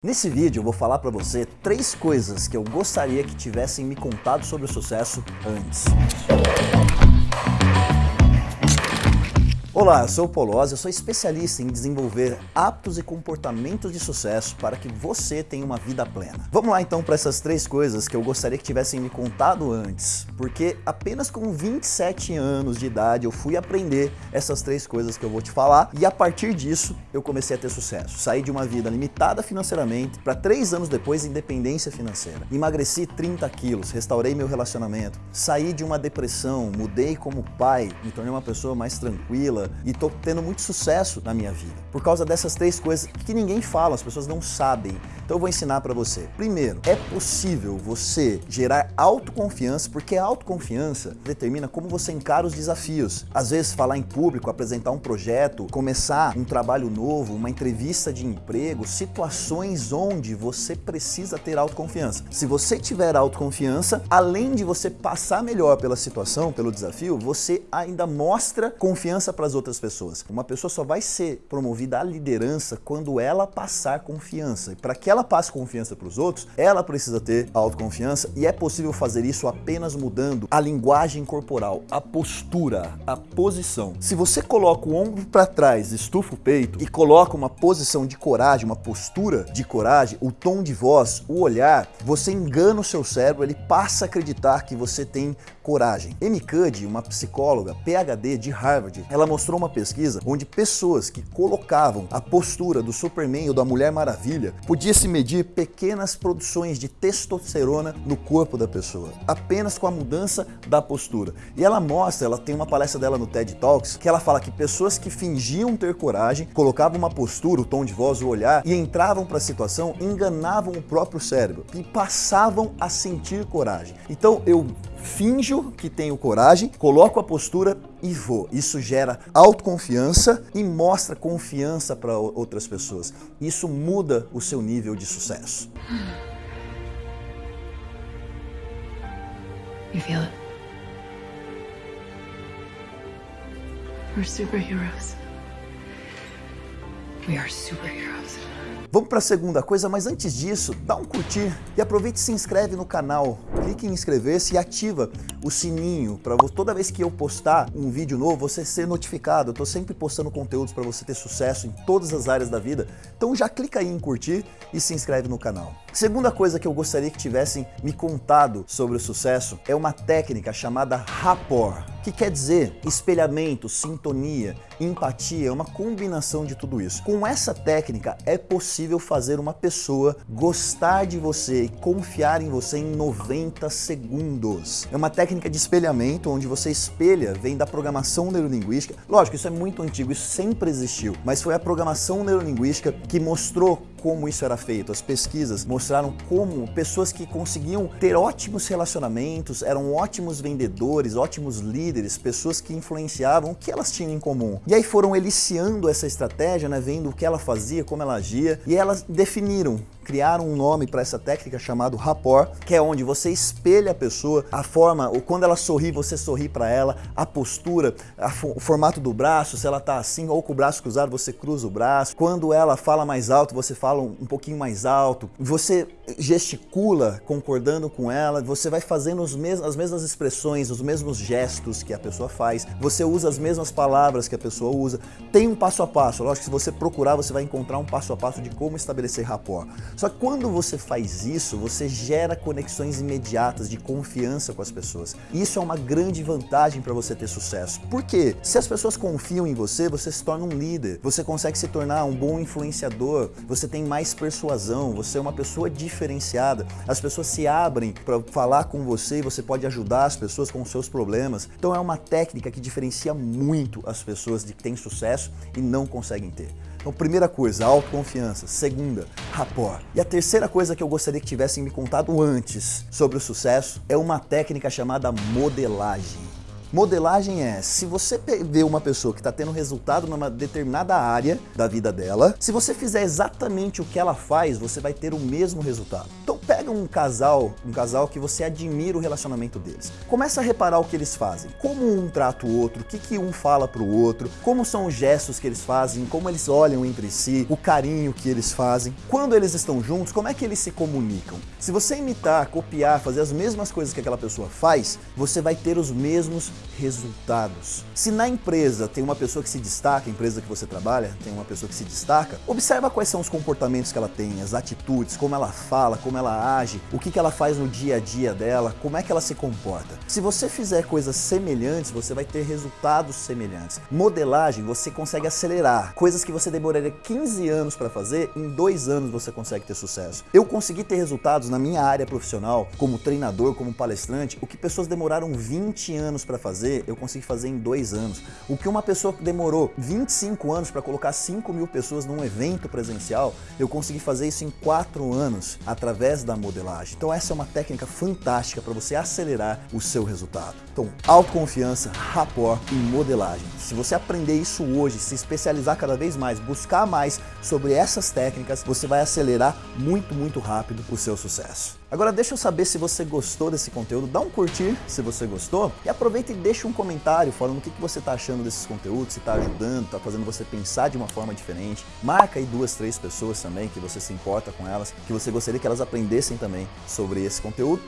Nesse vídeo eu vou falar para você três coisas que eu gostaria que tivessem me contado sobre o sucesso antes. Olá, eu sou o Polozzi, eu sou especialista em desenvolver hábitos e comportamentos de sucesso para que você tenha uma vida plena. Vamos lá então para essas três coisas que eu gostaria que tivessem me contado antes, porque apenas com 27 anos de idade eu fui aprender essas três coisas que eu vou te falar e a partir disso eu comecei a ter sucesso. Saí de uma vida limitada financeiramente para três anos depois independência financeira. Emagreci 30 quilos, restaurei meu relacionamento, saí de uma depressão, mudei como pai, me tornei uma pessoa mais tranquila, e estou tendo muito sucesso na minha vida. Por causa dessas três coisas que ninguém fala, as pessoas não sabem. Então eu vou ensinar para você. Primeiro, é possível você gerar autoconfiança, porque a autoconfiança determina como você encara os desafios. Às vezes falar em público, apresentar um projeto, começar um trabalho novo, uma entrevista de emprego, situações onde você precisa ter autoconfiança. Se você tiver autoconfiança, além de você passar melhor pela situação, pelo desafio, você ainda mostra confiança para as outras pessoas. Uma pessoa só vai ser promovida à liderança quando ela passar confiança. E para que ela passe confiança para os outros, ela precisa ter autoconfiança e é possível fazer isso apenas mudando a linguagem corporal, a postura, a posição. Se você coloca o ombro para trás, estufa o peito e coloca uma posição de coragem, uma postura de coragem, o tom de voz, o olhar, você engana o seu cérebro, ele passa a acreditar que você tem coragem. Amy Cuddy, uma psicóloga PhD de Harvard, ela mostrou uma pesquisa onde pessoas que colocavam a postura do Superman ou da Mulher Maravilha podia se medir pequenas produções de testosterona no corpo da pessoa, apenas com a mudança da postura. E ela mostra, ela tem uma palestra dela no TED Talks, que ela fala que pessoas que fingiam ter coragem, colocavam uma postura, o tom de voz, o olhar e entravam para a situação, enganavam o próprio cérebro e passavam a sentir coragem. Então eu finjo que tenho coragem, coloco a postura e vou. Isso gera autoconfiança e mostra confiança para outras pessoas. Isso muda o seu nível de sucesso. You feel it? We're superheroes. We are superheroes. Vamos para a segunda coisa, mas antes disso, dá um curtir e aproveite e se inscreve no canal. Clique em inscrever-se e ativa o sininho para toda vez que eu postar um vídeo novo, você ser notificado. Eu estou sempre postando conteúdos para você ter sucesso em todas as áreas da vida. Então já clica aí em curtir e se inscreve no canal. Segunda coisa que eu gostaria que tivessem me contado sobre o sucesso é uma técnica chamada rapport que quer dizer espelhamento, sintonia, empatia, é uma combinação de tudo isso. Com essa técnica é possível fazer uma pessoa gostar de você e confiar em você em 90 segundos. É uma técnica de espelhamento onde você espelha, vem da programação neurolinguística. Lógico, isso é muito antigo, isso sempre existiu, mas foi a programação neurolinguística que mostrou como isso era feito. As pesquisas mostraram como pessoas que conseguiam ter ótimos relacionamentos, eram ótimos vendedores, ótimos líderes, pessoas que influenciavam o que elas tinham em comum. E aí foram eliciando essa estratégia, né, vendo o que ela fazia, como ela agia, e elas definiram criaram um nome para essa técnica chamado rapport, que é onde você espelha a pessoa, a forma, ou quando ela sorri, você sorri para ela, a postura, a, o formato do braço, se ela tá assim ou com o braço cruzado, você cruza o braço. Quando ela fala mais alto, você fala um, um pouquinho mais alto. Você gesticula concordando com ela, você vai fazendo os mes as mesmas expressões, os mesmos gestos que a pessoa faz, você usa as mesmas palavras que a pessoa usa. Tem um passo a passo, lógico que se você procurar, você vai encontrar um passo a passo de como estabelecer rapport. Só que quando você faz isso, você gera conexões imediatas de confiança com as pessoas. Isso é uma grande vantagem para você ter sucesso. Por quê? Se as pessoas confiam em você, você se torna um líder, você consegue se tornar um bom influenciador, você tem mais persuasão, você é uma pessoa diferenciada, as pessoas se abrem para falar com você e você pode ajudar as pessoas com os seus problemas. Então é uma técnica que diferencia muito as pessoas de que têm sucesso e não conseguem ter. Então, primeira coisa, autoconfiança. Segunda, rapport. E a terceira coisa que eu gostaria que tivessem me contado antes sobre o sucesso é uma técnica chamada modelagem. Modelagem é, se você vê uma pessoa que está tendo resultado numa determinada área da vida dela, se você fizer exatamente o que ela faz, você vai ter o mesmo resultado. Então pega um casal, um casal que você admira o relacionamento deles. Começa a reparar o que eles fazem. Como um trata o outro, o que, que um fala pro outro, como são os gestos que eles fazem, como eles olham entre si, o carinho que eles fazem. Quando eles estão juntos, como é que eles se comunicam? Se você imitar, copiar, fazer as mesmas coisas que aquela pessoa faz, você vai ter os mesmos resultados. Se na empresa tem uma pessoa que se destaca, a empresa que você trabalha tem uma pessoa que se destaca, observa quais são os comportamentos que ela tem, as atitudes, como ela fala, como ela age, o que, que ela faz no dia a dia dela, como é que ela se comporta. Se você fizer coisas semelhantes, você vai ter resultados semelhantes. Modelagem, você consegue acelerar. Coisas que você demoraria 15 anos para fazer, em dois anos você consegue ter sucesso. Eu consegui ter resultados na minha área profissional, como treinador, como palestrante, o que pessoas demoraram 20 anos para fazer, eu consegui fazer em dois anos. O que uma pessoa que demorou 25 anos para colocar 5 mil pessoas num evento presencial, eu consegui fazer isso em 4 anos, através da modelagem. Então essa é uma técnica fantástica para você acelerar o seu resultado. Então, autoconfiança, rapport e modelagem. Se você aprender isso hoje, se especializar cada vez mais, buscar mais sobre essas técnicas, você vai acelerar muito, muito rápido o seu sucesso. Agora deixa eu saber se você gostou desse conteúdo, dá um curtir se você gostou e aproveita e deixa um comentário falando o que você está achando desses conteúdos, se está ajudando, está fazendo você pensar de uma forma diferente. Marca aí duas, três pessoas também que você se importa com elas, que você gostaria que elas aprendessem também sobre esse conteúdo